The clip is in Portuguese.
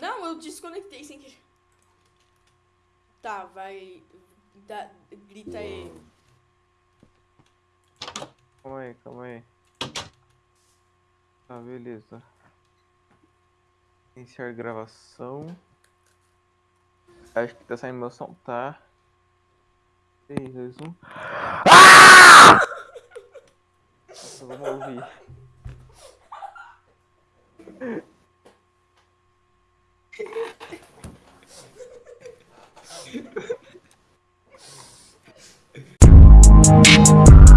Não, eu desconectei sem querer. Tá, vai. Dá, grita aí. Calma aí, calma aí. Tá, beleza. Iniciar gravação. Acho que tá saindo meu som, tá? 3, 2, 1. Ah! Nossa, vamos ouvir. próximo.